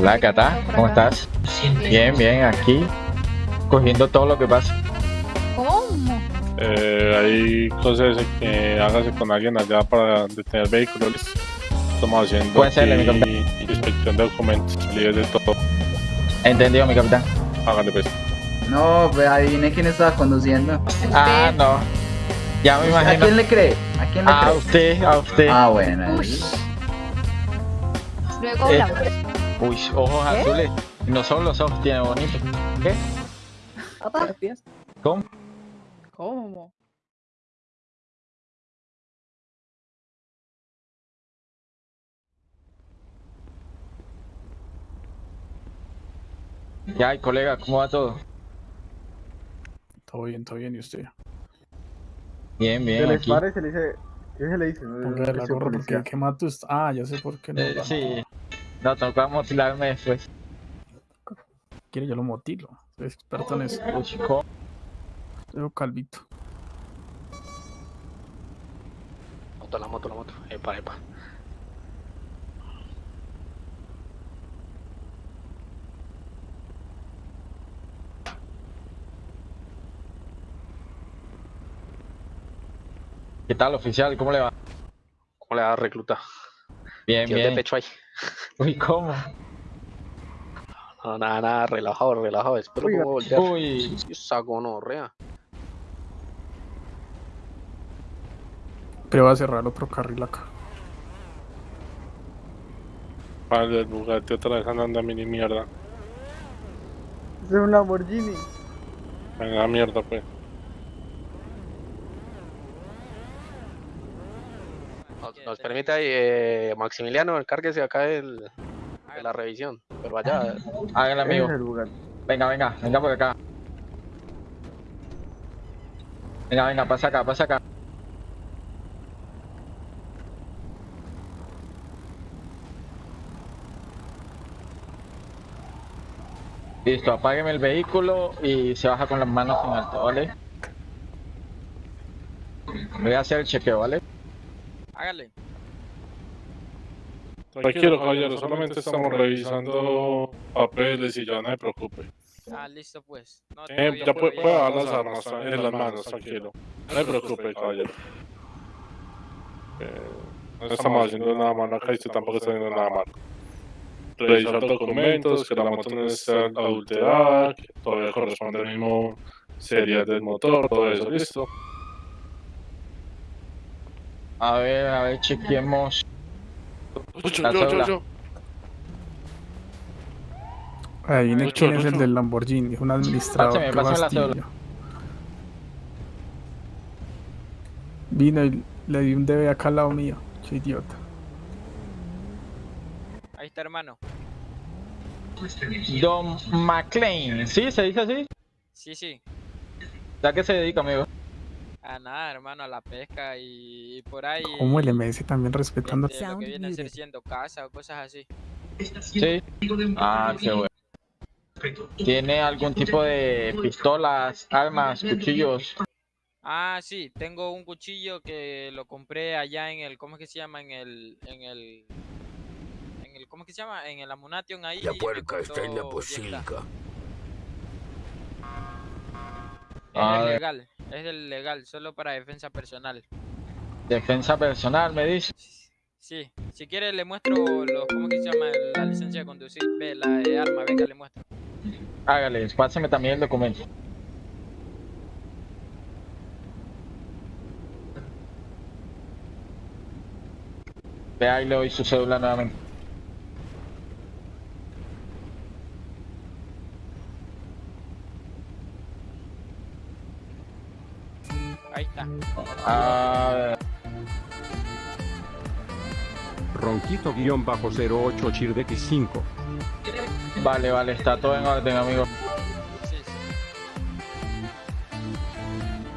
Hola, Cata, ¿cómo estás? Bien, bien, aquí cogiendo todo lo que pasa. ¿Cómo? Eh, hay cosas que hágase con alguien allá para detener vehículos. Estamos haciendo Puede ser, mi capitán. inspección de documentos, libres de todo. Entendido, mi capitán. Hágale pues. No, pues adivine quién estaba conduciendo. Ah, no. Ya me ¿A imagino. quién le cree? ¿A quién le A cree? usted, a usted. Ah, bueno. Luego Eh. hablamos. Uy, ojos azules. No solo los ojos tiene bonito. ¿Qué? Papá. ¿Cómo? ¿Cómo? Ya, colega, ¿cómo va todo? Todo bien, todo bien, ¿y usted? Bien, Se bien, les aquí. pare, se le dice. ¿Qué se le dice? No, Ponga la gorra porque. ¿qué mato está? Ah, ya sé por qué no. Eh, sí. No, toca motilarme después. Quiere yo lo motilo. Experto en eso. Soy calvito. Moto, la moto, la moto. Epa, epa. ¿Qué tal, oficial? ¿Cómo le va? ¿Cómo le da recluta? Bien, de bien. pecho ahí. Uy, ¿cómo? No, nada, nada, relajado, relajado. Espero cómo voltear. Uy, saco no, rea. Pero va a cerrar otro carril acá. Vale, el Bugatti otra vez andando a mini mierda. Es un Lamborghini. Venga, mierda pues. Nos, ahí, eh, Maximiliano, encárguese acá del, de la revisión. Pero allá, hágale, amigo. el. Venga, venga, venga por acá. Venga, venga, pasa acá, pasa acá. Listo, apágueme el vehículo y se baja con las manos en alto, ¿vale? Voy a hacer el chequeo, ¿vale? Hágale. Tranquilo, caballero, solamente estamos revisando papeles y ya no se preocupe. Ah, listo pues. No, todo Eh, ya puede, puede dar las armas en las manos, tranquilo. No se preocupe, caballero. Eh, no estamos haciendo nada malo acá y usted tampoco está haciendo nada malo. Revisar documentos, que la moto no esté adulterada, que todavía corresponde al mismo serie del motor, todo eso, listo. A ver, a ver, chequeemos. Yo, La yo, yo, yo. Lucho, quién es el del Lamborghini. Es un administrador Pásame, pásame la fastidio. cédula. Vino y le di un DB acá al lado mío. Qué idiota. Ahí está, hermano. Don McLean, ¿sí? ¿Se dice así? Sí, sí. ¿A qué se dedica, amigo? A nada, hermano, a la pesca y, y por ahí. ¿Cómo el MS también respetando? de lo que viene a ser siendo casa o cosas así. Sí. Ah, qué bueno. ¿Tiene algún tipo de pistolas, armas, cuchillos? Ah, sí, tengo un cuchillo que lo compré allá en el, ¿cómo es que se llama? En el, en el, en el, ¿cómo es que se llama? En el Amunation ahí. La puerca está en la costó Ah, Es legal, es del legal, solo para defensa personal. defensa personal, me dice. Sí, si quiere le muestro los, ¿cómo que se llama? La licencia de conducir, ve, la de arma, venga, le muestro. Hágale, páseme también el documento. Vea y le doy su cédula nuevamente. Ahí está. Ah, Ronquito-08 Chirdex 5. vale, vale, está todo en orden, amigo. Sí, sí.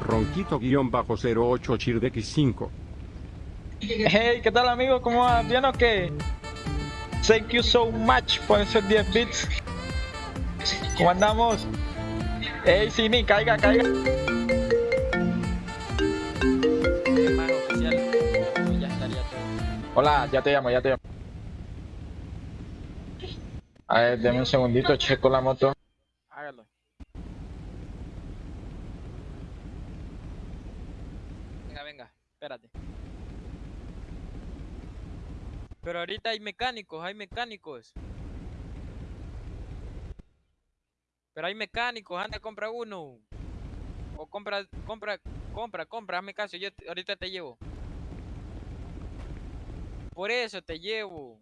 Ronquito-08 Chirdex 5. Hey, ¿qué tal, amigo? ¿Cómo va? ¿Bien o qué? Thank you so much por esos 10 bits. ¿Cómo andamos? Hey, Sini, caiga, caiga. Hola, ya te llamo, ya te llamo. A ver, deme un segundito, checo la moto. Hágalo. Venga, venga, espérate. Pero ahorita hay mecánicos, hay mecánicos. Pero hay mecánicos, anda, compra uno. O compra, compra, compra, compra, hazme caso, yo ahorita te llevo. Por eso te llevo.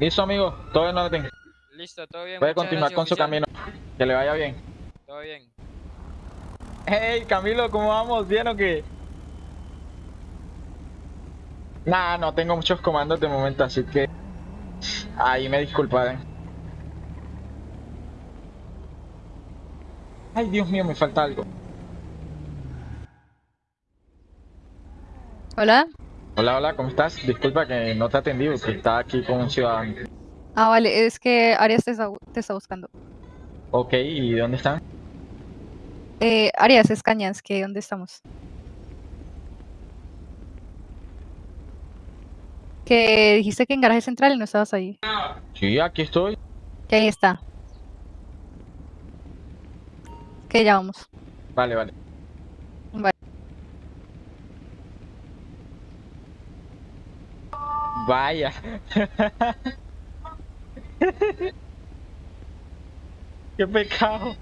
Listo, amigo, todo en orden. Listo, todo bien. Puede continuar gracias, con su camino. Que le vaya bien. Todo bien. Hey, Camilo, ¿cómo vamos? ¿Bien o qué? Nah, no tengo muchos comandos de momento, así que ahí me disculparán. Ay, Dios mío, me falta algo. Hola. Hola, hola, ¿cómo estás? Disculpa que no te atendí porque estaba aquí con un ciudadano. Ah, vale, es que Arias te está, bu- te está buscando. Ok, ¿y dónde están? Eh, Arias es Cañas, que ¿dónde estamos? Que dijiste que en garaje central y no estabas ahí. Sí, aquí estoy. Que ahí está. Que ya vamos. Vale, vale. Vale. Vaya. Qué pecado.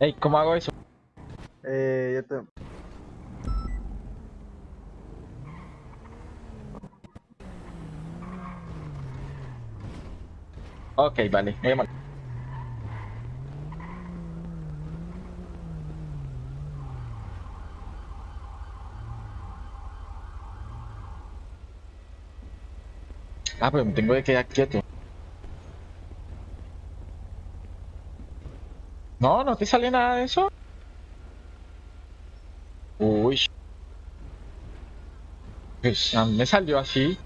Ey, ¿cómo hago eso? Eh, yo te... Ok, vale, muy mal. Ah, pero me tengo que quedar quieto. No, no te sale nada de eso. Uy. Pues a mí me salió así.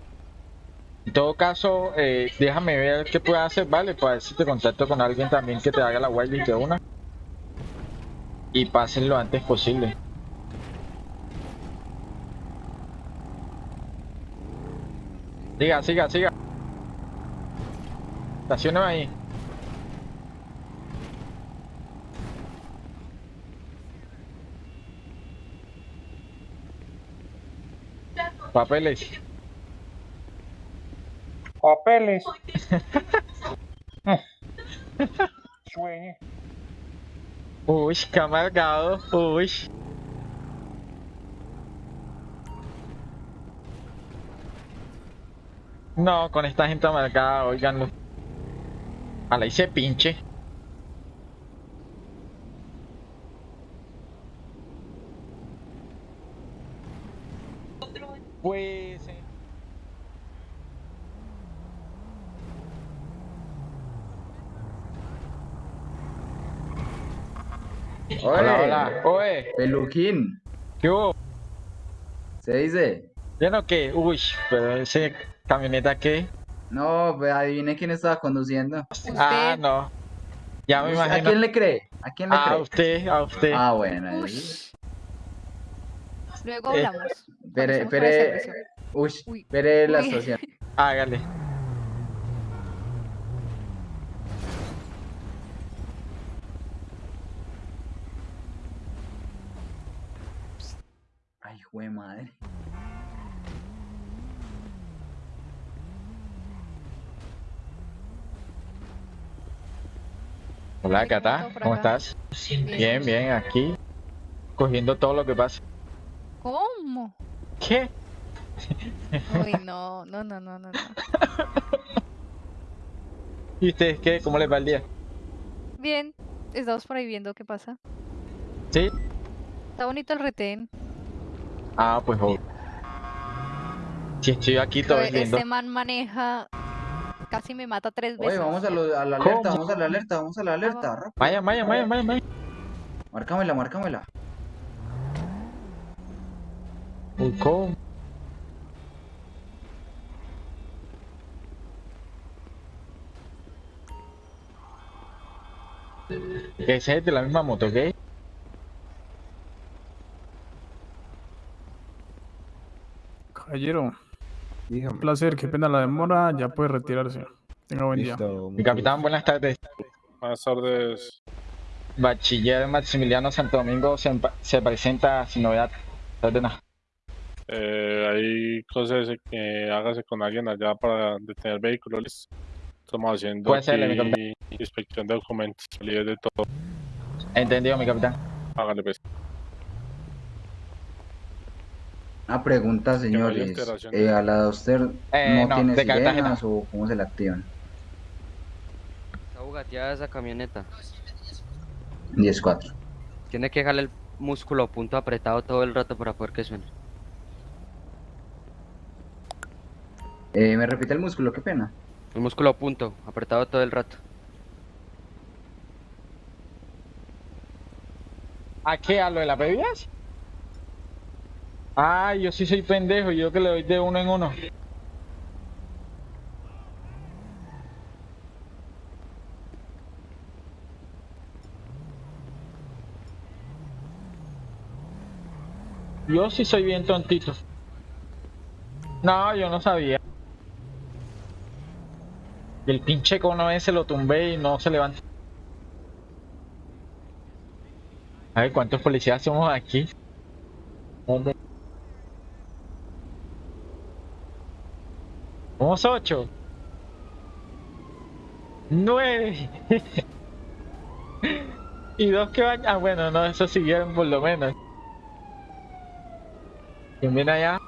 En todo caso, eh, déjame ver qué puedo hacer, ¿vale? Para ver si te contacto con alguien también que te haga la whitelist de una. Y pasen lo antes posible. Siga, siga, siga. Estacioname ahí. Papeles. Papeles. Uy, qué amargado. Uy. No, con esta gente amargada, oiganlo. A la hice pinche. Pues. eh, Hola, hola. Oye, Peluquín, ¿qué hubo? ¿se dice? ¿Bien o qué? Uy, pero ese camioneta qué? No, pues adivine quién estaba conduciendo. Ah, Usted. no. Ya me ¿Usted- ¿A imagino. quién le cree? ¿A quién le A cree? usted, a usted. Ah, bueno. ahí- Ush. Luego Eh, hablamos. Espere. servicio. Uy, Uy, espere la uy. estación. Hágale. Ay, jue madre. Hola, Hola, ¿cómo Cata. ¿Cómo estás? Bien, bien, aquí. Cogiendo todo lo que pasa. ¿Cómo? ¿Qué? Uy, no, no, no, no, no, no. ¿Y ustedes qué? ¿Cómo les va el día? Bien, estamos por ahí viendo qué pasa. ¿Sí? Está bonito el retén. Ah, pues. Si estoy aquí todo. Este man maneja. Casi me mata tres veces. Oye, vamos a, lo- a la alerta, ¿Cómo? vamos a la alerta, vamos a la alerta. rápido. Vaya, vaya, vaya, vaya, vaya. Márcamela, márcamela. ¿Y cómo? Que ese es de la misma moto, ¿ok? Caballero, un placer, qué pena la demora, ya puede retirarse. Tenga buen día. Mi capitán, buenas tardes. Buenas tardes. Bachiller Maximiliano Santo Domingo se, presenta sin novedad. Eh, hay cosas que hágase con alguien allá para detener vehículos. Estamos haciendo ser, aquí inspección de documentos, salidas de todo. Entendido, mi capitán. Hágale pues. Una pregunta, señores. Eh, ¿A la Duster Eh, no, no, tiene de sirenas o cómo se la activan? Está bugateada esa camioneta. 10-4. Tiene que dejarle el músculo a punto apretado todo el rato para poder que suene. Eh, ¿Me repite el músculo? Qué pena. El músculo a punto, apretado todo el rato. ¿A qué? ¿A lo de las bebidas? Ah, yo sí soy pendejo, yo que le doy de uno en uno. Yo sí soy bien tontito. No, yo no sabía. El pinche cono ese lo tumbé y no se levanta. A ver, ¿cuántos policías somos aquí? ¿Dónde? Somos ocho. Nueve. y dos que van. Ah, bueno, no, esos siguieron por lo menos. ¿Quién viene allá?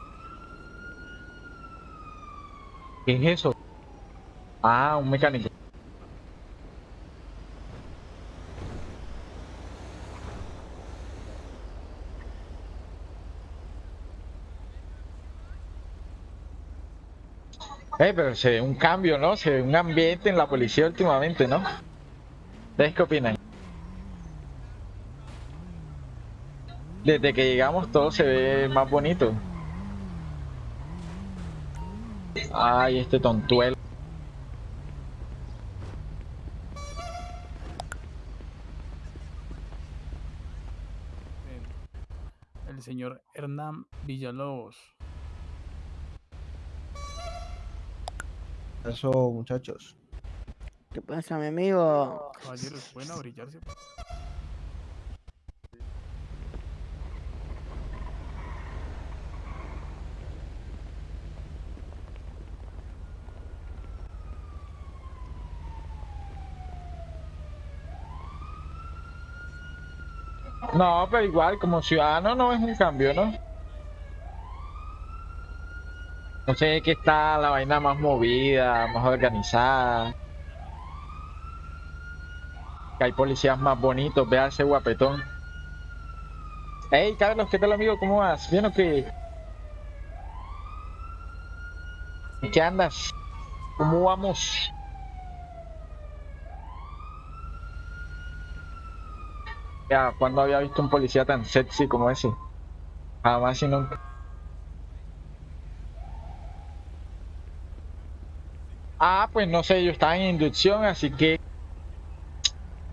¿Qué es eso? Ah, un mecánico. Eh, pero se ve un cambio, ¿no? Se ve un ambiente en la policía últimamente, ¿no? ¿Ustedes qué opinan? Desde que llegamos todo se ve más bonito. Ay, este tontuelo. El señor Hernán Villalobos. Eso, muchachos. ¿Qué pasa, mi amigo? Caballeros, ¿pueden abrillarse? No, pero igual, como ciudadano no es un cambio, ¿no? No sé que está la vaina más movida, más organizada. Que hay policías más bonitos, vea ese guapetón. Hey, Carlos, ¿qué tal amigo? ¿Cómo vas? ¿Bien o qué? ¿En qué andas? ¿Cómo vamos? Ya, ¿cuándo había visto un policía tan sexy como ese? Jamás y nunca. Ah, pues no sé, yo estaba en inducción, así que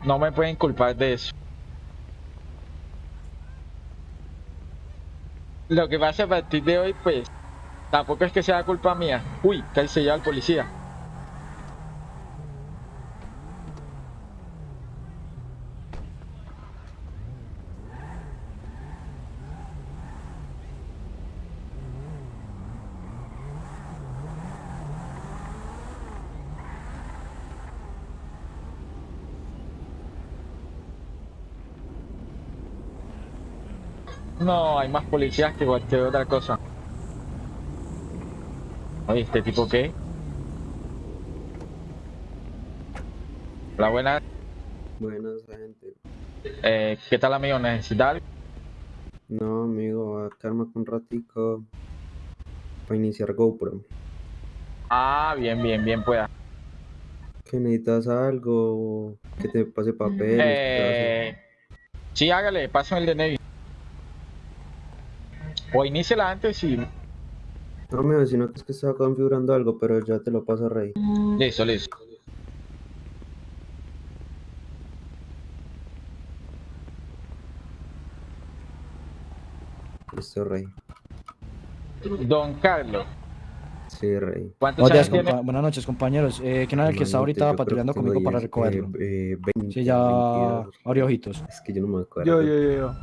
no me pueden culpar de eso. Lo que pasa a partir de hoy, pues, tampoco es que sea culpa mía. Uy, que se lleva el policía. No, hay más policías que cualquier otra cosa. Oye, ¿este tipo qué? Hola, buenas. Buenas, gente. Eh, ¿Qué tal, amigo? ¿Necesita algo? No, amigo, calma un ratico para iniciar GoPro. Ah, bien, bien, bien, pueda. ¿Que necesitas algo? ¿Que te pase papel? Eh, sí, hágale, pásame el de Navy. O iníciala antes y... No, me vecino, es que estaba configurando algo, pero ya te lo paso, Rey. Listo, listo. Listo, Rey. Don Carlos. Sí, Rey. ¿Cuántos años tiene? Buenas noches, compañeros. Eh, ¿Quién era el que está ahorita patrullando conmigo para recogerlo? Eh, eh, 20, sí, ya 22. abrió ojitos. Es que yo no me acuerdo. Yo, yo, yo.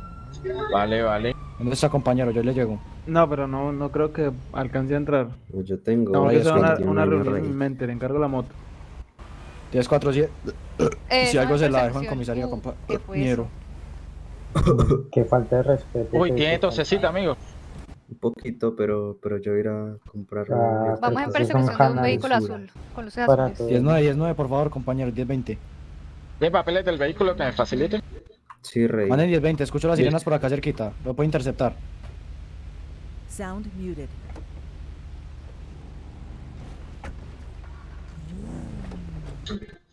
Vale, vale. ¿Dónde está, compañero? Yo le llego. No, pero no, no creo que alcance a entrar. No, Yo tengo. Es hacer una, una reunión en mente, le encargo la moto. 10-4-7. Eh, Si no algo se la dejo en comisaría, ¿qué compañero. Qué falta de respeto. Uy, tiene tosecita, amigo. Un poquito, pero, pero yo ir a comprar. Ah, Vamos en persecución de un vehículo azul, con luces azules. todo. 10-9, 10-9, por favor, compañero. 10-20. ¿Tiene papeles del vehículo que me facilite? Sí, rey. Manden 10-20. Escucho las sirenas por acá cerquita. Lo puedo interceptar. Sound muted.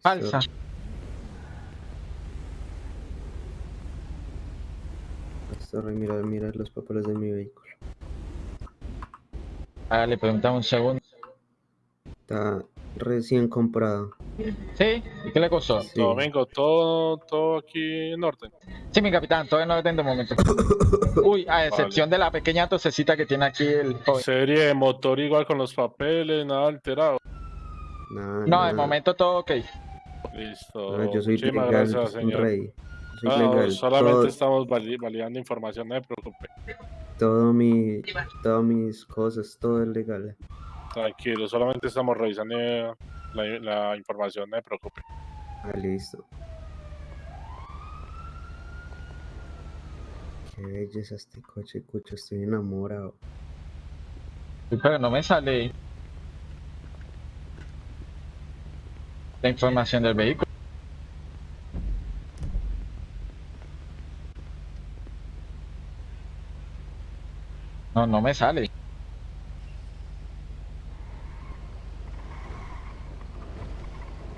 Falsa. Eso, rey, mira, mira los papeles de mi vehículo. Ah, le preguntamos un segundo. Está recién comprado. ¿Sí? ¿Y qué le costó? Sí. Domingo, todo, todo aquí en orden. Sí, mi capitán, todavía no lo tengo de momento. Uy, a excepción de la pequeña tosecita que tiene aquí el joven. Serie de motor igual con los papeles, nada alterado. Nada, No, de nada. momento todo ok. Listo. No, yo soy Muchísimas legal, gracias, señor. rey. Soy No, legal. solamente Todo- estamos vali- validando información, no se preocupe. todo mi, todas mis cosas, todo es legal. Tranquilo, solamente estamos revisando eh, la, la información, no se preocupe. Ah, listo. Qué belleza este coche, cucho, estoy enamorado. Pero no me sale la información del vehículo. No, no me sale.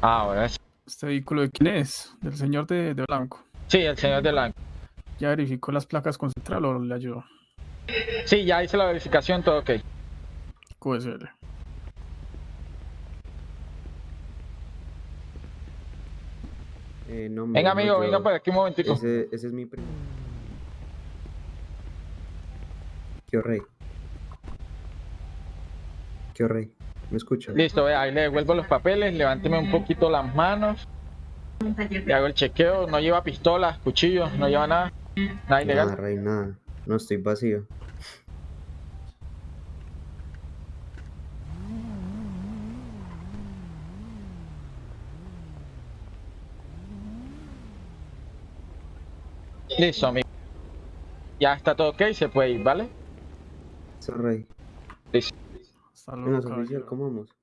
Ah, ahora sí. ¿Este vehículo de quién es? Del señor de, de blanco. Sí, el señor de blanco. ¿Ya verificó las placas con central o le ayudó? Sí, ya hice la verificación, todo ok. QSL. Eh, no, Venga, no, amigo, yo- venga por aquí un momentico. Ese, ese es mi primo. ¿Qué rey? ¿Qué rey? ¿Me escucha? Listo, vea, ahí le devuelvo los papeles, levánteme un poquito las manos. Le hago el chequeo, no lleva pistolas, cuchillos, no lleva nada. Nada Nada, ilegal. rey, nada. No estoy vacío. Listo, amigo. Ya está todo ok, se puede ir, ¿vale? Eso, rey. Listo. Oficial. ¿cómo vamos?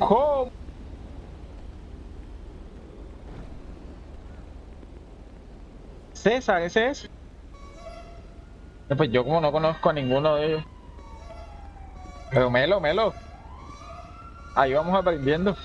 ¿Cómo? César, ese es. No, Pues yo como no conozco a ninguno de ellos. Pero Melo, Melo. Ahí vamos aprendiendo.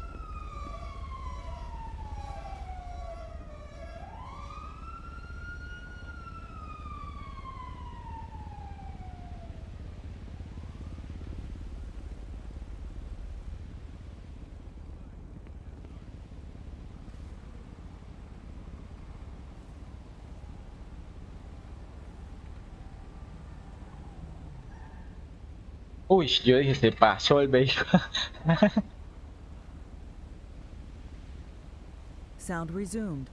Uy, yo dije, se pasó el vehículo. Sound resumed.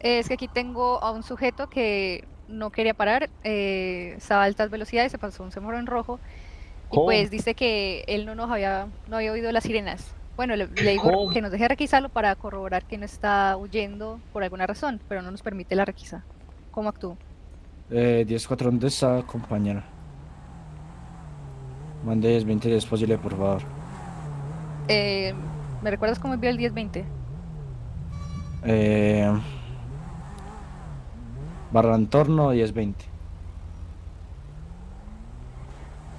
Es que aquí tengo a un sujeto que no quería parar, eh, estaba a altas velocidades, se pasó un semáforo en rojo y ¿Cómo? pues dice que él no nos había, no había oído las sirenas. Bueno, le, le digo ¿Cómo? que nos deje requisarlo para corroborar que no está huyendo por alguna razón, pero no nos permite la requisa. ¿Cómo actúo? Eh, 10-4, ¿dónde está, compañero? Mande 10-20 si es posible, por favor. Eh, ¿Me recuerdas cómo envió el 1020? Eh, barra entorno 10-20.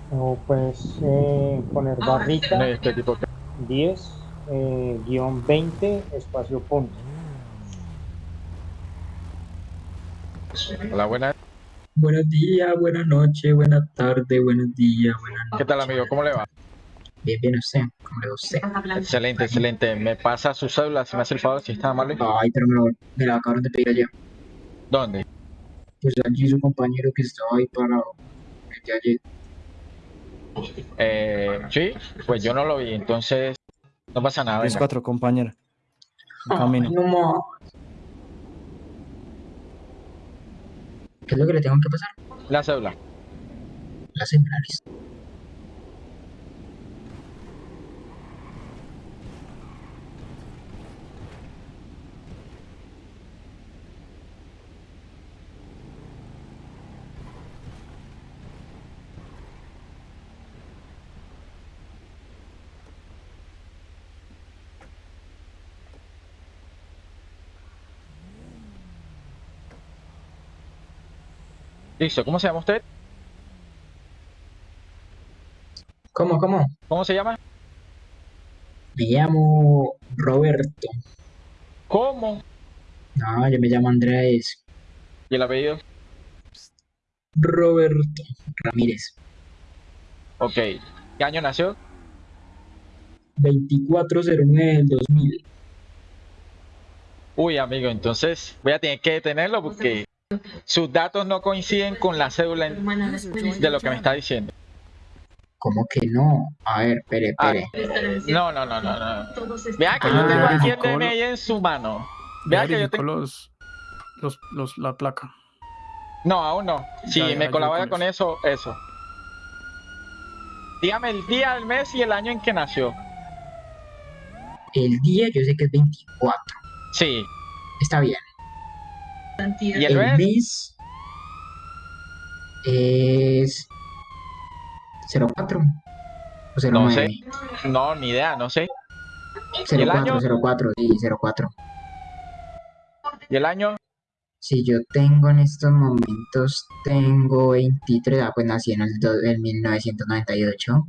O pues eh, poner barrita Este tipo que- 10 eh, guion 20 espacio punto. Hola, buenas. Buenos días, buenas noches, buenas tardes, buenos días, buenas ¿Qué tal, amigo? ¿Cómo le va? Bien, bien usted, ¿cómo le va a usted? Excelente, excelente. Me pasa su cédula, si me hace el favor, si está amable. Ay, pero me, lo- me la acabaron de pedir ayer. ¿Dónde? Pues allí su compañero que estaba ahí parado. el de ayer. Eh, sí, pues yo no lo vi, entonces no pasa nada. venga. 10-4, compañero. Camino. no ¿Qué es lo que le tengo que pasar? La cédula. Las celulares. Listo, ¿cómo se llama usted? ¿Cómo, cómo? ¿Cómo se llama? Me llamo Roberto. ¿Cómo? No, yo me llamo Andrés. ¿Y el apellido? Roberto Ramírez. Ok. ¿Qué año nació? 2409 del 2000. Uy, amigo, entonces voy a tener que detenerlo porque sus datos no coinciden con la cédula en- de lo que me está diciendo. ¿Cómo que no? A ver, espere, Ah, espere. no, no, no, no, no. Vea que Ah, yo tengo aquí el DNI en su mano. Vea que yo tengo... los, los, los, la placa. No, aún no. Si Ya, ya, me colabora con con eso, eso. Dígame el día, el mes y el año en que nació. El día yo sé que es 24. Sí. Está bien. ¿Y el mes? mes es 04 o 09. No sé. No, ni idea, no sé. ¿Y el 04, año? 04, sí, 04. ¿Y el año? Si yo tengo en estos momentos, tengo 23, ah, pues nací en el, do- en 1998.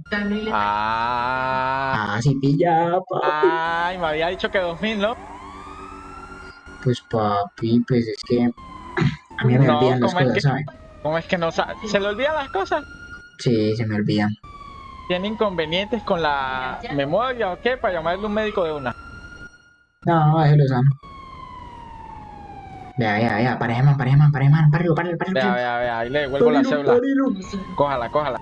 Ah. Ah, sí, pilla, papi. Ay, me había dicho que 2000, ¿no? Pues papi, pues es que a mí me No, olvidan las ¿cómo es cosas, que- ¿sabes? ¿Cómo es que no sabe? ¿Se le olvidan las cosas? Sí, se me olvidan. ¿Tiene inconvenientes con la memoria o qué? Para llamarle un médico de una. No, déjelo sano. Vea, vea, vea, pareja man, pareja man, pareja man. Vea, vea, vea, ahí le devuelvo la cédula. Cójala, cójala.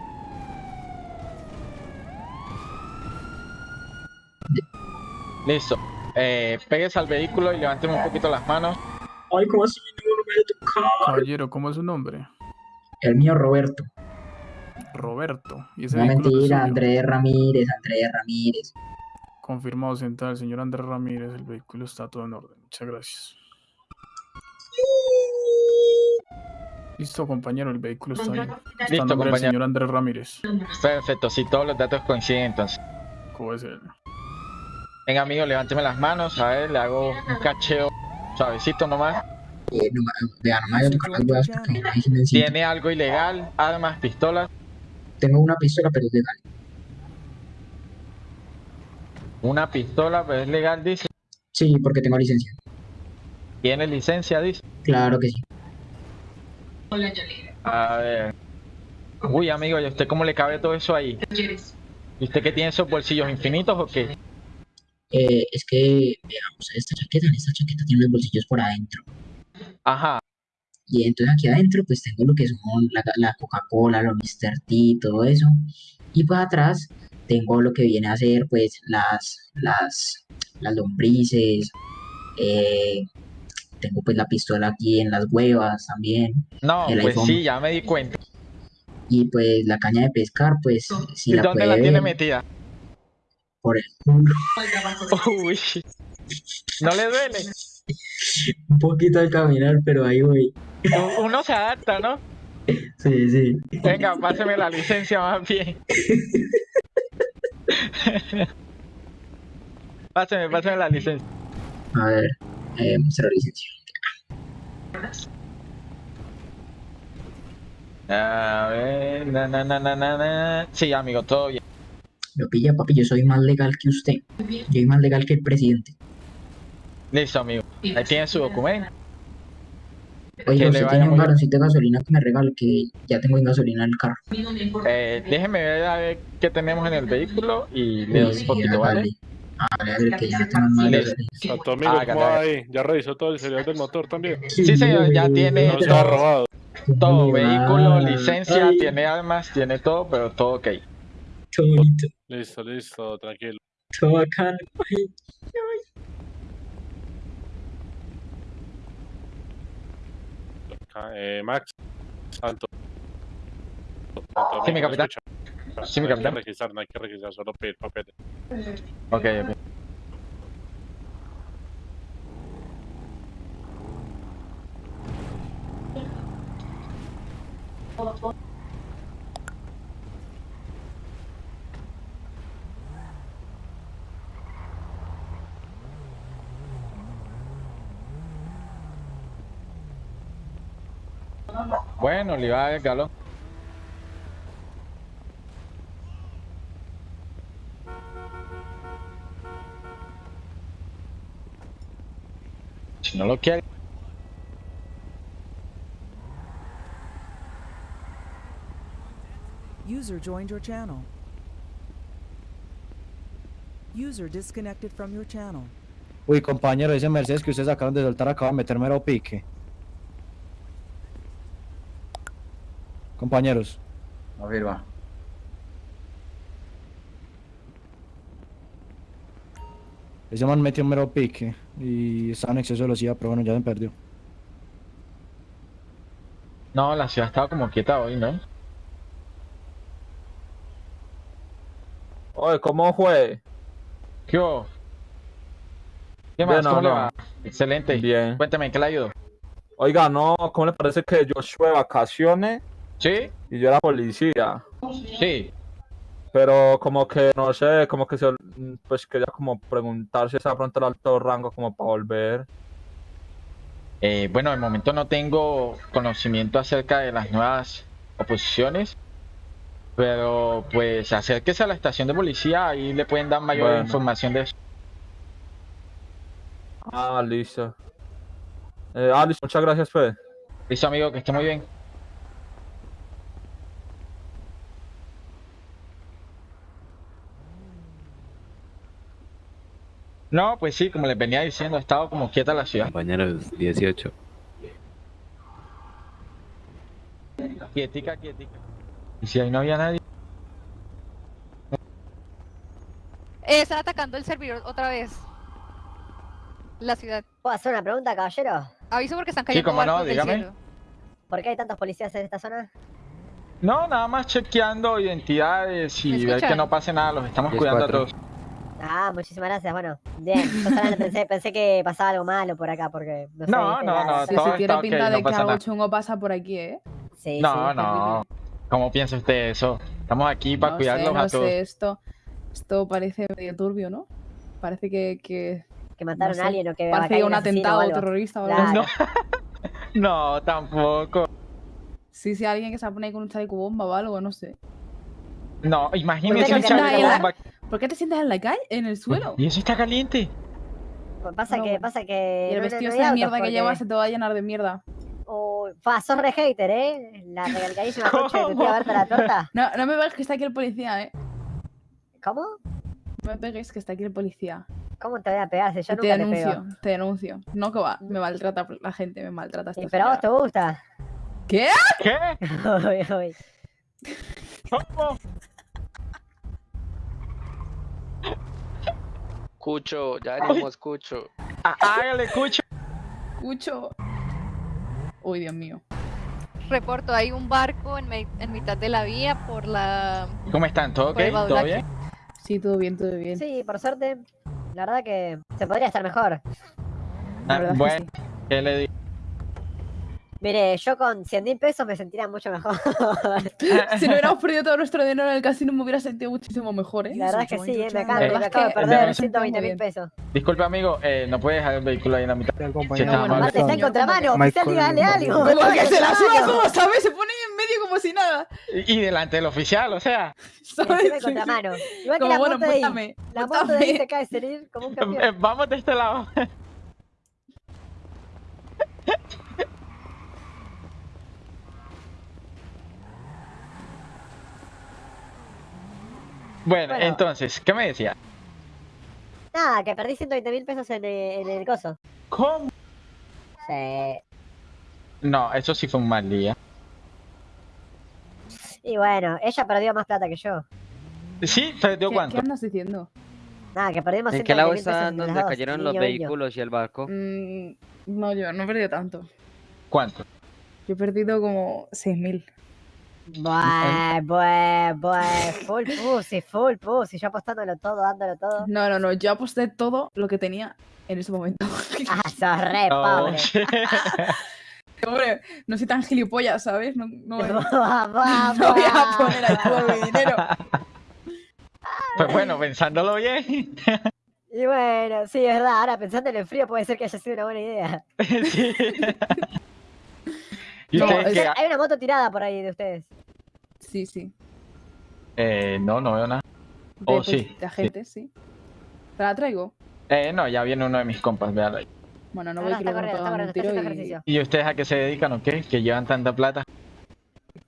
Listo. Eh, péguese al vehículo y levánteme un poquito las manos. Ay, ¿cómo así? No, no me deje tocar. Caballero, ¿cómo es su nombre? El mío, Roberto. Roberto. ¿Y ese No es mentira? Andrés Ramírez, Andrés Ramírez. Confirmado, sentada el señor Andrés Ramírez. El vehículo está todo en orden. Muchas gracias. Listo, compañero, el vehículo está bien. Listo, nombre compañero. señor Andrés Ramírez. Perfecto, si todos los datos coinciden entonces. ¿Cómo es él? Venga, amigo, levánteme las manos. A ver, le hago un cacheo suavecito nomás. Eh, no, me- vea, no me vaya a tocar las huevas porque ahí sí me enciendo. ¿Tiene algo ilegal? Armas, pistolas. Tengo una pistola, pero es legal. Una pistola, pero es legal, dice. Sí, porque tengo licencia. ¿Tiene licencia, dice? Claro que sí. A ver. Uy, amigo, ¿y a usted cómo le cabe todo eso ahí? ¿Y usted que tiene esos bolsillos infinitos o qué? Eh, es que, veamos, esta chaqueta, en esta chaqueta tiene los bolsillos por adentro. Ajá. Y entonces aquí adentro pues tengo lo que son la, la Coca-Cola, los Mr. T, todo eso. Y pues atrás tengo lo que viene a ser pues las, las, las lombrices. eh, tengo pues la pistola aquí en las huevas también. No, pues iPhone. sí, ya me di cuenta. Y pues la caña de pescar pues si ¿Y la dónde puede la tiene metida? Por el culo. Uy. ¿No le duele? Un poquito al caminar, pero ahí voy. Uno se adapta, ¿no? Sí, sí. Venga, páseme la licencia más bien. páseme, páseme la licencia. A ver, eh, mostrar licencia. A ver, na, na, na, na, na. Sí, amigo, todo bien. Lo pilla, papi, yo soy más legal que usted. Yo soy más legal que el presidente. Listo, amigo. Ahí tiene su documento. Le usted tiene un galoncito de gasolina que me regale, que ya tengo en gasolina en el carro. Eh, déjeme ver a ver qué tenemos en el vehículo y le doy un poquito. ¿vale? Hágale, que ya tengo más gasolina. A tu amigo, Hágale, ¿cómo va hágale. ahí? ¿Ya revisó todo el serial del motor también? Sí, señor, ya tiene No todo, robado. todo, vehículo, licencia, Ay. tiene armas, tiene todo, pero todo ok. Bonito, Listo, listo, tranquilo. qué bacano. Ay, Ca- Eh, Max, Santo. Sí, mi ¿me capitán. escucha? Sí, mi No hay que capitán. registrar, no hay que registrar, solo pedir papeles. Ok, ok. Bueno, le va el galón. Si no lo quiere. User joined your channel. User disconnected from your channel. Uy, compañero, ese Mercedes que ustedes acaban de soltar acaba de meter mero pique. Compañeros, A ver, va. ese man metió mero pique y estaba en exceso de velocidad, pero bueno, ya se perdió. No, la ciudad estaba como quieta hoy, ¿no? Oye, ¿cómo fue? ¿Qué hubo? ¿Qué más? Bien, ¿Cómo le no, va? Excelente. Bien. Cuéntame, ¿en qué le ayudo? Oiga, no, ¿cómo le parece que yo estuve de vacaciones ¿Sí? y yo era policía? Sí. Pero como que, no sé, como que se, pues quería como preguntar si está pronto el alto rango como para volver. Eh, bueno, de momento no tengo conocimiento acerca de las nuevas oposiciones, pero pues acérquese a la estación de policía, ahí le pueden dar mayor Bueno. información de eso. Ah, listo. Eh, ah, listo, muchas gracias, pues. Listo, amigo, que esté muy bien. No, pues sí, como les venía diciendo, ha estado como quieta la ciudad. Compañeros, 18. Quietica, quietica. Y si ahí no había nadie. Eh, está atacando el servidor otra vez. La ciudad. ¿Puedo hacer una pregunta, caballero? Aviso porque están Sí, cayendo cómo no, barcos del dígame. cielo. ¿Por qué hay tantos policías en esta zona? No, nada más chequeando identidades y ¿Me ver que no pase nada, los estamos cuidando a todos. Ah, muchísimas gracias. Bueno, bien. Yo solamente pensé, pensé que pasaba algo malo por acá porque no sé. No, no, no, Sí, todo sí, está tiene pinta no de que algo chungo pasa por aquí, ¿eh? Sí, No, no. ¿Cómo piensa usted eso? Estamos aquí para no cuidarlos sé, no a todos. sé, esto, esto parece medio turbio, ¿no? Parece que... Que, que mataron no a alguien o que Parece un atentado o terrorista o algo Claro. así. No, tampoco. Sí, sí, alguien que se pone ahí con un chaleco bomba o algo, no sé. No, imagínese ¿Por un chaleco bomba. ¿Por qué te sientas en la calle? ¿En el suelo? ¿Y eso está caliente? Pues Pasa No, que, bueno. pasa que. Y el no- vestido no de mierda que llevas se te va a llenar de mierda. Uy, fa, sos re hater, ¿eh? La regalcadísima coche que te tira a verte la torta. No, no me pegues que está aquí el policía, ¿eh? ¿Cómo? No me pegues que está aquí el policía. ¿Cómo te voy a pegar si yo te nunca te denuncio, pego? te denuncio. No que va, me maltrata la gente, me maltrata esta pero a vos te gusta. ¿Qué? ¿Qué? Uy. ¿Cómo? Cucho, ya venimos, Cucho. Ah, Hágale, cucho. Cucho. Uy, Dios mío. Reporto, hay un barco en, en mitad de la vía por la... ¿Cómo están? ¿Todo ok? ¿Todo bien? Sí, todo bien, todo bien. Sí, por suerte. La verdad que se podría estar mejor. Ah, bueno, ¿qué le digo? Mire, yo con 100 mil pesos me sentiría mucho mejor. si no hubiéramos perdido todo nuestro dinero en el casino me hubiera sentido muchísimo mejor, ¿eh? La verdad es que sí, eh, me acabo, Eh, me acabo de eh, perder dame- 120 muy mil pesos. Disculpe, amigo, eh, no puede dejar el vehículo ahí en la mitad. Si está bueno, amable. Aparte está en contramano, oficial, dígale algo. Como está que se la contramano. como sabes, se pone ahí en medio como si nada. Y y delante del oficial, o sea. Encima en contramano. Igual que Como, la bueno, moto de ahí. La moto de ahí se cae salir como un eh, campeón. Vamos de este lado. Bueno, Bueno. entonces, ¿qué me decía? Nada, que perdí 120 mil pesos en, el- en el coso. ¿Cómo? Sí. No, eso sí fue un mal día. Y bueno, ella perdió más plata que yo. ¿Sí? ¿Perdió ¿Qué, cuánto? ¿Qué andas diciendo? Nada, que perdimos ¿En qué 120 lado mil pesos está entre las donde dos, cayeron los niño, niño. vehículos y el barco? Mm, no, yo no he perdido tanto. ¿Cuánto? Yo he perdido como 6.000. Bueh, bueh, bueh, full pussy, full pussy, yo apostándolo todo, dándolo todo. No, no, no, yo aposté todo lo que tenía en ese momento. Ah, sos re No, pobre. Hombre, no soy tan gilipollas, ¿sabes? No, no, no, Buah, buah, no voy a buah. poner ahí todo mi dinero. Pues bueno, pensándolo bien. Y bueno, sí, es verdad, ahora pensando en frío puede ser que haya sido una buena idea. sí. ¿Y No, ustedes es- qué? Hay una moto tirada por ahí de ustedes. Sí, sí. Eh, no, no veo nada. De, Oh, pues, sí. de agentes, sí. ¿Te la traigo? Eh, no, ya viene uno de mis compas, véalo ahí. Bueno, no No, voy no, que corriendo, está pegan un corriendo, está tiro haciendo y... ejercicio. ¿Y ustedes a qué se dedican o qué? Que llevan tanta plata.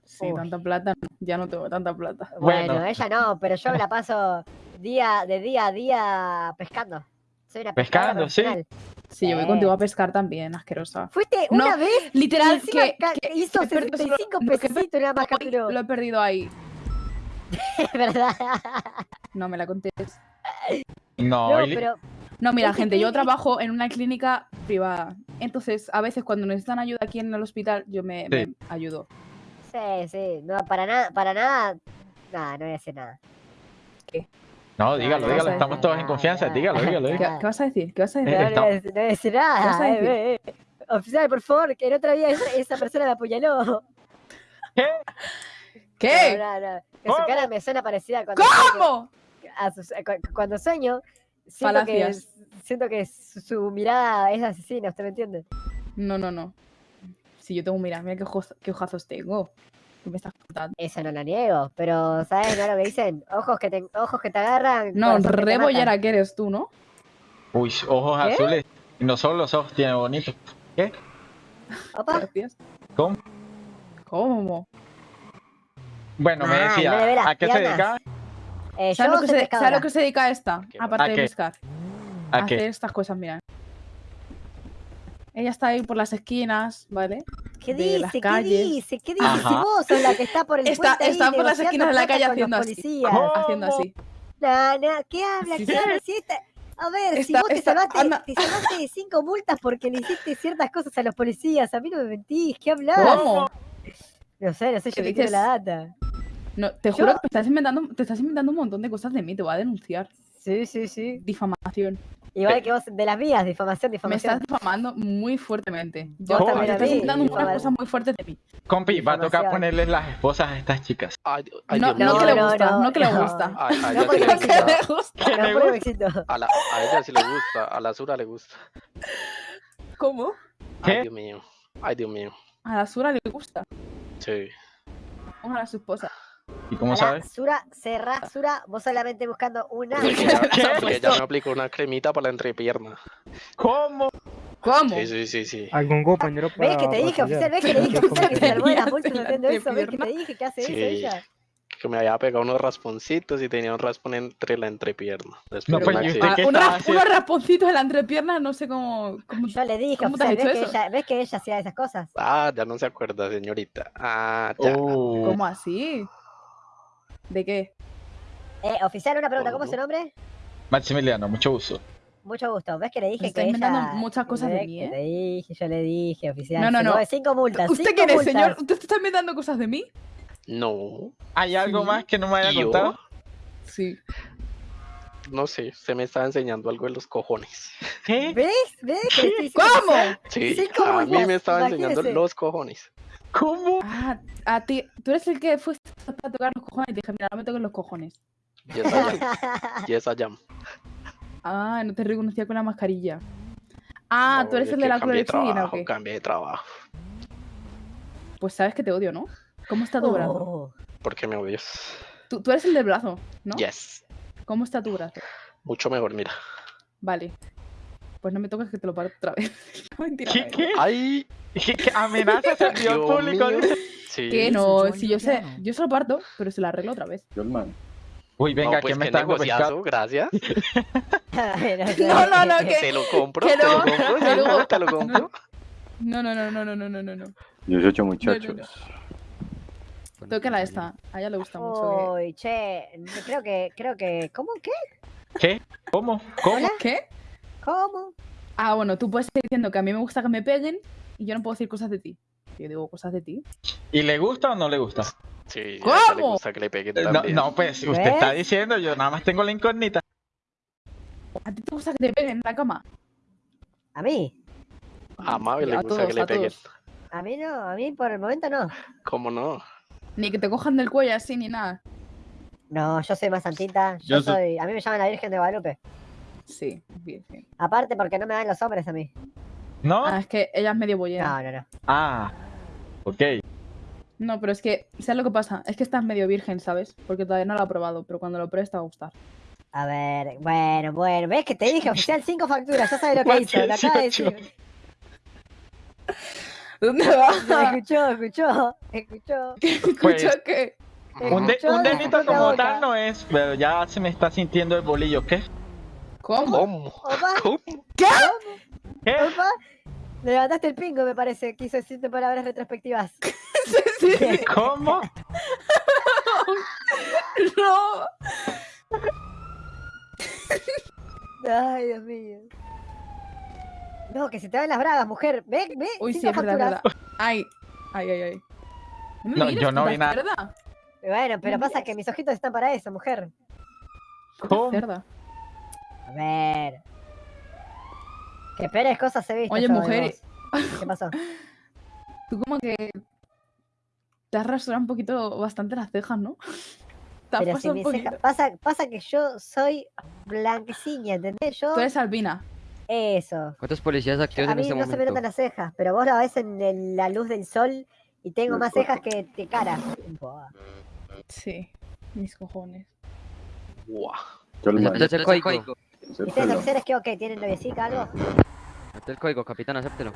Sí, tanta plata, ya no tengo tanta plata. Bueno, Bueno. ella no, pero yo me la paso día de día a día pescando. Soy una pescadora Pescando, sí. Sí, yo voy contigo a pescar también, asquerosa. ¿Fuiste No, una vez? Literal, y que, hizo he perdido solo- 65 lo he pesitos nada más perdido capturó. hoy, Lo he perdido ahí. Es verdad. No me la contés. No, No, pero No, mira, gente, te- yo trabajo en una clínica privada. Entonces, a veces cuando necesitan ayuda aquí en el hospital, yo me, me ayudo. sí, sí, no, para nada, para nada. Nada, no voy a decir nada. No, dígalo, no, dígalo, no, estamos todos en no, confianza, dígalo, dígalo. ¿Qué, qué vas a decir? ¿Qué vas a decir? No, no, decir- no eh, eh. Oficial, por favor, que el otro día esa, esa persona me apuñaló. ¿Qué? ¿Qué? No, no, no. Que su cara me suena parecida cuando sueño. ¿Cómo? cu- cuando sueño, siento que, Falacias. siento que su, su mirada es asesina, ¿usted me entiende? No, no, no. Si yo tengo, mira, mira qué, ojos, qué ojazos tengo. ¿Qué me estás contando? Eso no lo niego, pero ¿sabes no lo que dicen? Ojos que te, ojos que te agarran. No, corazón que que eres tú, ¿no? Uy, ojos ¿Qué? azules. Y no solo los ojos tienen bonitos. ¿Qué? Opa. ¿Cómo? ¿Cómo? Bueno, me Ah, decía, ¿a qué se dedicaba? eh, ¿Sabes lo, que se. ¿Sabes lo que se dedica esta? Aparte ¿A de qué? pescar. ¿A hacer qué? estas cosas, mira. Ella está ahí por las esquinas, ¿vale? ¿Qué de las dice? ¿Qué calles. dice? ¿Qué dice? Si vos sos la que está por el Está, puente ahí está por las esquinas de la calle haciendo así. policías. Haciendo así. No, no, ¿qué habla? Sí, ¿Qué sí. habla? A ver, si Está- vos te está- salvaste, anda. te salvaste de cinco multas porque le hiciste ciertas cosas a los policías, a mí no me mentís, ¿qué hablas? ¿Cómo? No sé, no sé, ¿Qué yo te quiero dices? la data. No, te Yo- juro que te estás, inventando, te estás inventando un montón de cosas de mí, te voy a denunciar. Sí, sí, sí. Difamación. Igual que vos, de las mías, difamación, Me difamación. estás difamando muy fuertemente. Yo, te también estás inventando unas cosas muy fuertes de mí. Compi, va a tocar ponerles las esposas a estas chicas. Ay, ay, No, no que le gusta, no, no que le gusta. A, a ella No, sí porque le me gusta. le gusta. Me me. A, la, a ella sí le gusta. A la Sura le gusta. ¿Cómo? ¿Qué? Ay, Dios mío. Ay, Dios mío. A la Sura le gusta. Sí. Ojalá a su esposa. ¿Y cómo sabes? Sura, cerrá, Sura, vos solamente buscando una. Porque ella, porque ella me aplicó una cremita para la entrepierna. ¿Cómo? ¿Cómo? Sí, sí, sí, sí. ¿Algún compañero para ¿Ves que te dije, oficial? ¿Ves que le dije, oficial, que se salvó de las multas haciendo eso? ¿Ves que te dije que hace eso Sí. ella? Que me había pegado unos rasponcitos y tenía un raspón entre la entrepierna. No, de pues, un ¿y usted accidente. qué Ah, un estaba ras- haciendo? unos rasponcitos en la entrepierna, no sé cómo. cómo- Yo le dije, ¿Cómo te has oficial, ¿ves hecho que, eso? ella, ¿ves que ella hacía esas cosas? Ah, ya no se acuerda, señorita. Ah, ya. Oh. ¿Cómo así? ¿De qué? Eh, oficial, una pregunta, ¿cómo es su nombre? Maximiliano, mucho gusto. Mucho gusto. ¿Ves que le dije está que inventando ella... muchas cosas de ¿Ves mí, ¿eh? Dije, yo le dije, oficial. No, no, no. Cinco multas, ¿Usted cinco quién es, multas. señor? ¿Usted está inventando cosas de mí? No. ¿Hay algo Sí. más que no me haya contado? Sí. No sé, se me estaba enseñando algo en los cojones. ¿Qué? ¿Ves? ¿Ves? estoy ¿Cómo? Sí, Cinco a mí me estaba enseñando los cojones. ¿Cómo? Ah, a ti. Tú eres el que fuiste a tocar los cojones y dije, mira, no me toques los cojones. Y esa jam. y esa jam. Ah, no te reconocía con la mascarilla. Ah, No, tú eres es el de la clorexidina, ¿o trabajo, qué? Cambié de trabajo. Pues sabes que te odio, ¿no? ¿Cómo está tu brazo? Oh, ¿Por me odias? Tú, tú eres el del brazo, ¿no? Yes. ¿Cómo está tu brazo? Mucho mejor, mira. Vale pues no me toques que te lo paro otra vez. ¿Qué? ¿Qué? ¿Qué amenazas al Dios público. Sí. Que no, si yo sé, yo se lo parto, pero se lo arreglo otra vez. Normal. Uy, venga, no, que pues me está negociado, gracias. no, no, no, que... Te lo compro, te lo compro, te lo compro, te lo compro. No, no, no, no, no, no, no, no. Yo soy ocho muchachos. No, Toca la esta, a ella le gusta mucho. Eh. Uy, que... che, creo que, creo que, ¿cómo qué? ¿Qué? ¿Cómo? ¿Cómo? ¿Qué? ¿Cómo? Ah, bueno, tú puedes estar diciendo que a mí me gusta que me peguen y yo no puedo decir cosas de ti. Yo digo cosas de ti. ¿Y le gusta o no le gusta? Sí, a ella le ¿Cómo? gusta que le peguen Eh, No, también. no, pues usted ¿Ves? está diciendo, yo nada más tengo la incógnita. ¿A ti te gusta que te peguen en la cama? ¿A mí? A Mabel le A gusta todos, que le a peguen. A mí no, a mí por el momento no. ¿Cómo no? Ni que te cojan del cuello así ni nada. No, yo soy más santita. Yo Yo so- soy, a mí me llaman la Virgen de Guadalupe. Sí, bien. Aparte porque no me dan los hombres a mí. ¿No? Ah, es que ella es medio bollera. No, no, no. Ah, ok. No, pero es que, ¿sabes lo que pasa? Es que estás medio virgen, ¿sabes? Porque todavía no lo ha probado, pero cuando lo pruebes te va a gustar. A ver, bueno, bueno. ¿Ves que te dije oficial cinco facturas? Ya sabes lo que hizo. Lo acaba de decir. ¿Dónde va? Escuchó, escuchó, escuchó. Pues, ¿Escuchó qué? un, de- un delito como boca. tal no es, pero ya se me está sintiendo el bolillo. ¿Qué? ¿Cómo? ¿Cómo? Opa, ¿Qué? ¿Qué? opa. Levantaste el pingo, me parece. Quiso decirte palabras retrospectivas. ¿Cómo? No. Ay, Dios mío. No, que se te van las bragas, mujer. Ve, ve. Uy, sí, es verdad, verdad. Ay, ay, ay, ay. me No, yo no vi nada. cerda. Bueno, pero pasa que mis ojitos están para eso, mujer. ¿Cómo? A ver. Qué peores cosas he visto. Oye, mujer, vos. ¿Qué pasó? Tú como que te has rasurado un poquito bastante las cejas, ¿no? Te Pero si un mi poquito. ceja. Pasa, pasa que yo soy blanquecina, ¿entendés? Yo. Tú eres albina. Eso. ¿Cuántos policías activos A en mí este no se me momento? notan las cejas, pero vos la ves en el- la luz del sol y tengo más cejas que, que cara. Buah. Sí, mis cojones. Buah. Yo le Acepte el código. ¿Y ustedes oficiales qué o qué? ¿Tienen noviecica algo? Acepte el código, capitán, acéptelo.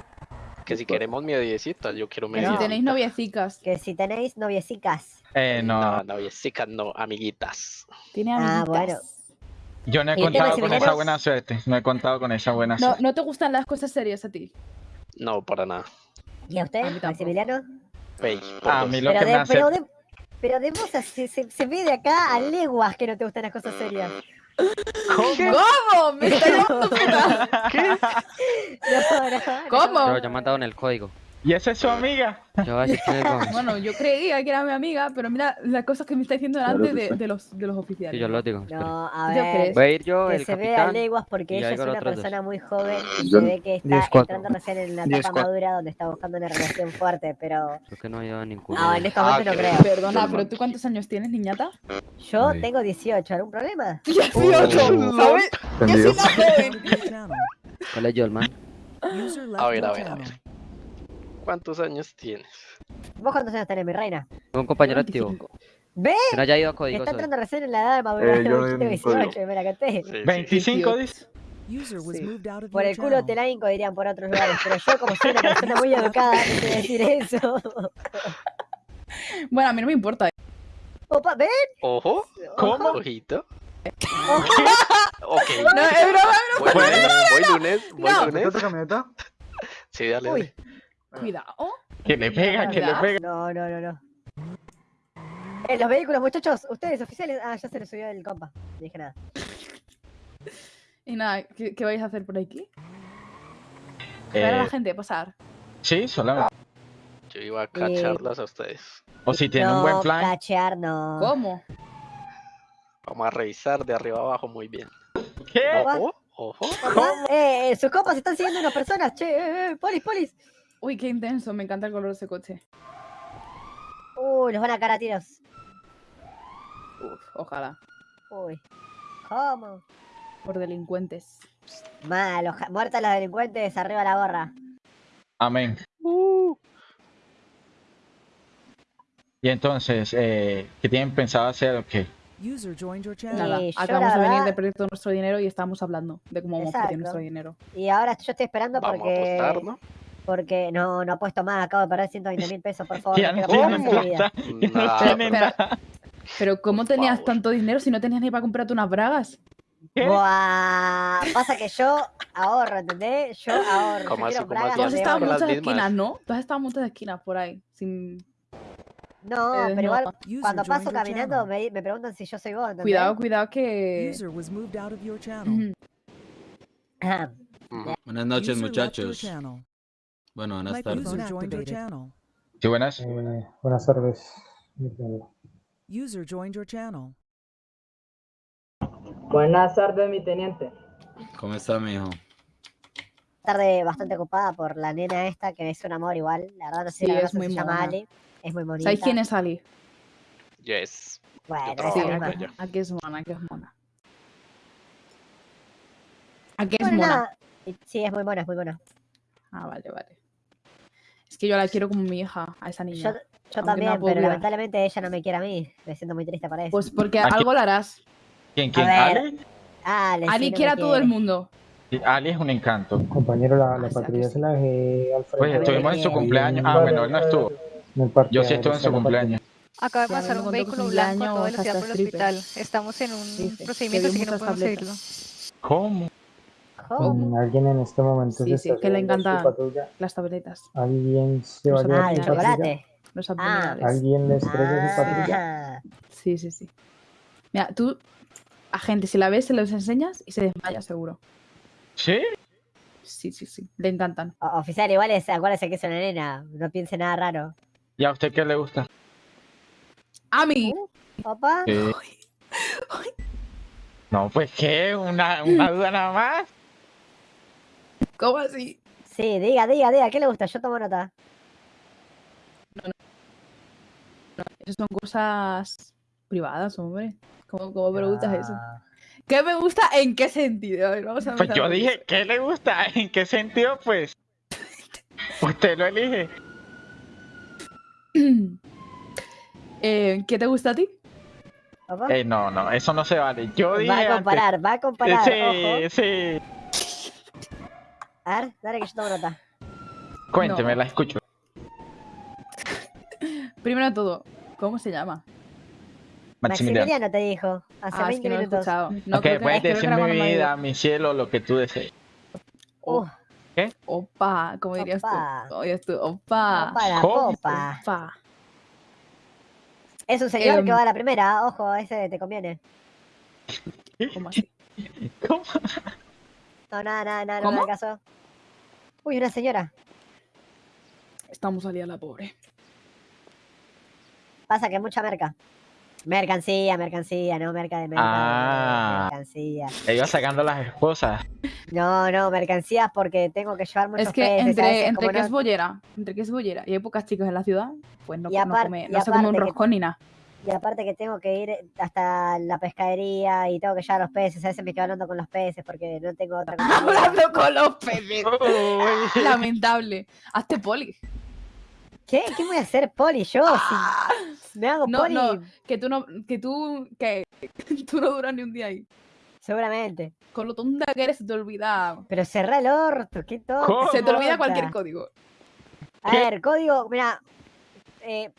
Que si queremos mediecitas, yo quiero Que mediecitas. si tenéis noviecicas. Que si tenéis noviecicas. Eh, no. No, noviecitas no, amiguitas. Tiene Ah, amiguitas. bueno. Yo no he ¿Y el tema contado de con esa buena suerte. No he contado con esa buena No, suerte. ¿No te gustan las cosas serias a ti? No, para nada. ¿Y a usted, A. Maximiliano? Por A mí lo Pero que me de, hace. pero, de, pero de vos se, se, se ve de acá a leguas que no te gustan las cosas serias. ¿Cómo? ¿Cómo? Me está llamando puta. ¿Qué? ¿Cómo? Pero yo he mandado en el código. ¿Y esa es su amiga? Yo voy a decir quién es Gómez. Bueno, yo creía que era mi amiga, pero mira las cosas que me está diciendo delante de, de los, de los oficiales. Sí, yo lo digo. espera. No, a ¿Yo ver. Voy a ir yo, que el se ve a capitán. leguas porque ella es una dos. persona muy joven y se ve que está 10-4. entrando recién en una 10-4. etapa madura donde está buscando una relación fuerte, pero Creo que no lleva no, en este Ah, momento no qué creo. Perdona, pero ¿tú cuántos años tienes, niñata? Yo Ay. tengo 18, ¿algún problema? 18, ¿sabes? Yo soy la joven. ¿Cuál es left A ver, a ver, a ver. ¿Cuántos años tienes? ¿Vos cuántos años tenés, mi reina? Un compañero activo. 25. ¿Ves? Que no haya ido a Que códigos está entrando recién en la edad de madurar. Eh, yo tengo 18, código. me la canté. Sí, sí. 25 dice. Sí. Por el culo te la hinco, dirían por otros lugares, pero yo como soy una persona muy educada, no sé decir eso. Bueno, a mí no me importa. ¿eh? Opa, ¿ven? Ojo, ¿Cómo? ojito. Ok. No, es broma, Voy lunes, voy lunes, voy No. lunes. ¿Esta camioneta? Sí, dale, Uy. dale. Cuidado. Que le pega, que le pega. No, no, no, no. En los vehículos, muchachos, ustedes oficiales. Ah, ya se les subió el compa. No dije nada. Y nada, ¿qué, qué vais a hacer por aquí? Ver a la Eh, gente pasar. sí, solamente. Yo iba a cacharlas a ustedes. O si tiene un buen plan. cachear, no. ¿Cómo? Vamos a revisar de arriba abajo muy bien. ¿Qué? Ojo, ojo. Opa, Eh, eh, sus compas están siguiendo unas personas. Che, eh, eh, polis, polis. Uy, qué intenso, me encanta el color de ese coche. Uy, los van a caer a tiros. Uf, ojalá. Uy. ¿Cómo? Por delincuentes. Malo, muertas los delincuentes, arriba la gorra. Amén. Y entonces, eh, ¿qué tienen pensado hacer o qué? User joined your channel. Nada, Sí, acabamos de venir de perder todo nuestro dinero y estábamos hablando de cómo vamos a perder nuestro dinero. Y ahora yo estoy esperando Vamos a porque. apostar, ¿no? Porque no, no apuesto más, acabo de perder 120 mil pesos, por favor. Ya no pero- nada. Pero ¿cómo tenías tanto dinero si no tenías ni para comprarte unas bragas? Buah, pasa que yo ahorro, ¿entendés? Yo ahorro. yo ¿Cómo así, bragas Tú has estado en muchas mismas. esquinas, ¿no? Tú has estado en muchas esquinas por ahí. Sin... No, Eh, pero igual User cuando paso caminando me, me preguntan si yo soy vos, ¿entendés? Cuidado, cuidado que... User was moved out of your channel. Ujú. Ajá. Buenas noches, User left your muchachos. Bueno, buenas tardes. joined your channel. Sí, buenas. Eh, buenas tardes. User joined your channel. Buenas tardes, mi teniente. ¿Cómo está, mijo? Tarde bastante ocupada por la nena esta que es un amor igual. La verdad no sé Sí, la es muy se llama mona. Ali. Es muy bonita. ¿Sabéis quién es Ali? Yes. Bueno, misma. ella. Aquí es mona, aquí es mona. Aquí es Bueno, mona. nada. Sí, es muy buena, es muy buena. Ah, vale, vale. Que yo la quiero como mi hija, a esa niña. yo también, pero lamentablemente ella no me quiere a mí. Me siento muy triste por eso. Pues porque algo la harás. ¿Quién, A quién? ver, ¿Ali? Ale, sí, no quiere a todo el mundo. Sí, Ali es un encanto. Compañero, la, la patrulla se la dejé al frente. Pues estuvimos en su cumpleaños. Ah, bueno, él no estuvo. Yo sí estuve en su cumpleaños. Acaba de a pasar un vehículo blanco a toda velocidad por el hospital. Estamos en un Sí, sí, que procedimiento, así que no podemos seguirlo. ¿Cómo? Alguien en este momento Sí, sí, que le encantan patrulla. las tabletas. Alguien se va a llevar Ah, su el patrulla. chocolate. Los abdominales. Alguien le estrella su patrulla. Ah, Sí, sí, sí. Mira, tú, a gente, si la ves, se los enseñas y se desmaya seguro. ¿Sí? Sí, sí, sí. Le encantan. o- oficial, igual es, acuérdese que es una nena. No piense nada raro. ¿Y a usted qué le gusta? A mí. ¿Opa? Sí. No, pues qué, una, una duda nada más. ¿Cómo así? Sí, diga, diga, diga. ¿Qué le gusta? Yo tomo nota. Esas son cosas privadas, hombre. ¿Cómo, cómo preguntas eso? Ah, ¿Qué me gusta? ¿En qué sentido? A ver, vamos a Pues yo dije, ¿qué le gusta? ¿En qué sentido? Pues usted lo elige. eso. Eh, ¿Qué te gusta a ti? Eh, no, no, eso no se vale. Yo dije Va a antes- comparar, va a comparar. Sí, Ojo. sí. A ver, dale que yo tomo nota. Cuénteme, No. la escucho. Primero de todo, ¿cómo se llama? Maximiliano. Maximiliano te dijo. Hace Ah, es 20 que no lo he minutos. No, ok, que- puedes que decir mi vida, mi cielo, lo que tú desees. Uh, ¿Qué? Opa, ¿cómo dirías Opa. tú? Oye, tú, opa. opa la ¿Cómo? popa. Opa. Es un señor que va a la primera. Ojo, ese te conviene. ¿Cómo así? ¿Cómo? No, nada, nada, nada, no me caso. Uy, una señora. Estamos día la pobre. Pasa que mucha merca. Mercancía, mercancía, no merca de merca. Ah. Mercancía. Le iba sacando las esposas. No, no, mercancías porque tengo que llevar muchos Es que peces, a entre, entre que no- es bollera, entre que es bollera y hay pocas chicas en la ciudad, pues no, Y no come, y no se come un que- roscón ni nada. Y aparte que tengo que ir hasta la pescadería y tengo que llevar los peces. A veces me quedo hablando con los peces porque no tengo otra compañía. Hablando con los peces. Uy. Lamentable. Hazte poli. ¿Qué? ¿Qué voy a hacer, Poli? Yo, si me hago No, Poli, no, que tú no, que tú, que tú no duras ni un día ahí. seguramente. Con lo tonta que eres se te olvida. Pero cerrá el orto, qué tonto. ¿Cómo? Se te olvida cualquier código. A ver, código, mira. Eh...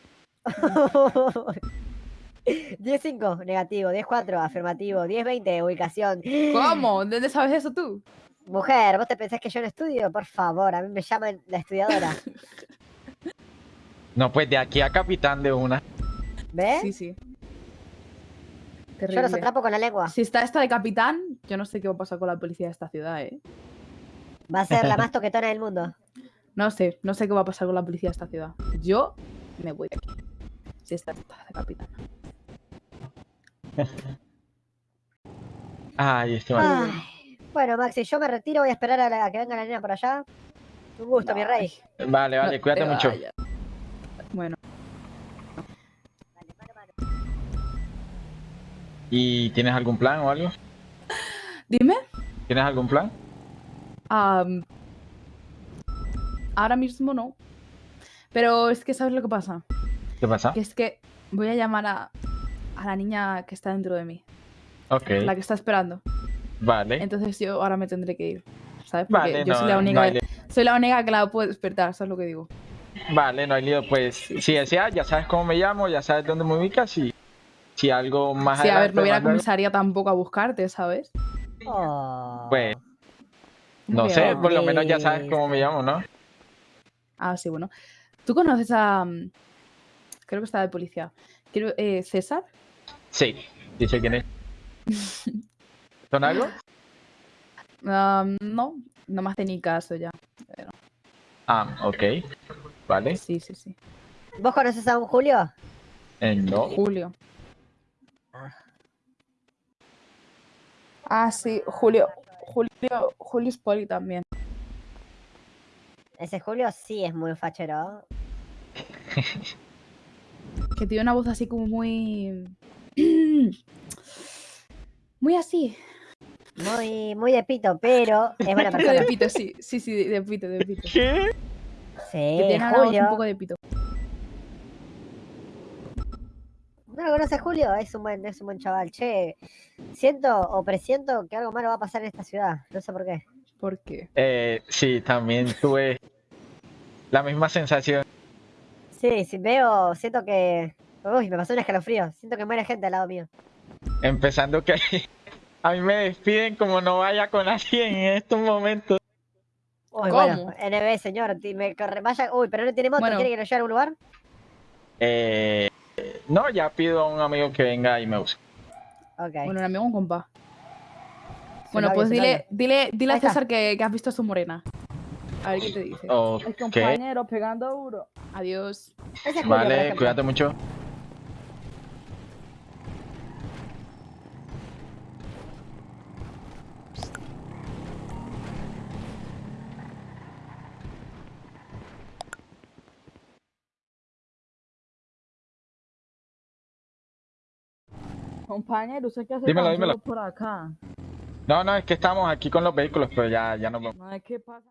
10-5, negativo. 10-4, afirmativo. 10-20, ubicación. ¿Cómo? ¿De dónde sabes eso tú? Mujer, ¿vos te pensás que yo no estudio? Por favor, a mí me llaman la estudiadora. No, pues de aquí a capitán de una. ¿Ves? Sí, sí. yo los Terrible. atrapo con la lengua. Si está esta de capitán, yo no sé qué va a pasar con la policía de esta ciudad, ¿eh? Va a ser la más toquetona del mundo. No sé, no sé qué va a pasar con la policía de esta ciudad. Yo me voy de aquí. Si está esta de capitán. Ay, este. Ay, bueno, Maxi, yo me retiro. Voy a esperar a, la- a que venga la nena por allá. Un gusto, mi rey. Vale, vale, No cuídate te mucho. vayas. Bueno, ¿Y tienes algún plan o algo? dime. ¿Tienes algún plan? am, ahora mismo no. Pero es que, ¿sabes lo que pasa? ¿Qué pasa? Que es que voy a llamar a, a la niña que está dentro de mí. Ok, La que está esperando. vale. Entonces yo ahora me tendré que ir. ¿Sabes? Porque Vale, yo no, soy la no única. hay soy la única que la puede despertar, ¿sabes lo que digo? Vale, no hay lío. Pues si deseas, ya sabes cómo me llamo, ya sabes dónde me ubicas y si algo más Sí, a ver, no viene a comisaría tampoco a buscarte, ¿sabes? Oh. pues no sé, por lo menos ya sabes cómo me llamo, ¿no? Ah, sí, bueno. ¿Tú conoces a... mm, Creo que está de policía. Quiero, eh, ¿César? Sí, sé quién es. ¿Son algo? Ah, no, no me hace ni caso ya. Pero, Ah, ok. Vale. sí, sí, sí. ¿Vos conoces a un Julio? Eh, no. Julio. Ah, sí, Julio. Julio, Julio Spoli también. Ese Julio sí es muy fachero. Que tiene una voz así como muy... Muy así. Muy, muy de pito, pero es buena persona. de pito, sí. Sí, sí, de, de pito, de pito. ¿Qué? Sí, Que tiene Julio. un poco de pito. ¿No lo conoces Julio? Es un buen, es un buen chaval. Che, siento o presiento que algo malo va a pasar en esta ciudad. No sé por qué. ¿Por qué? Eh, sí, también tuve la misma sensación. Sí, sí, veo, siento que. Uy, me pasó un escalofrío. Siento que muere gente al lado mío. Empezando que a mí me despiden como no vaya con alguien en estos momentos. Uy, ¿Cómo? bueno, NB, señor, me corre, vaya. Uy, pero no tiene moto, Bueno. ¿quiere que lo lleve a algún lugar? Eh, no, ya pido a un amigo que venga y me busque. Ok. Bueno, un amigo, un compa. Bueno, pues dile, dile, dile a. César que, que has visto a su morena. A ver qué te dice. Ok. pegando duro. Adiós. Ese es Julio, por Vale, cuídate mucho. Compañero, ¿usted qué hace Dímelo, dímelo. por acá? No, no, es que estamos aquí con los vehículos, pero ya, ya nos vamos. No, es que pasa...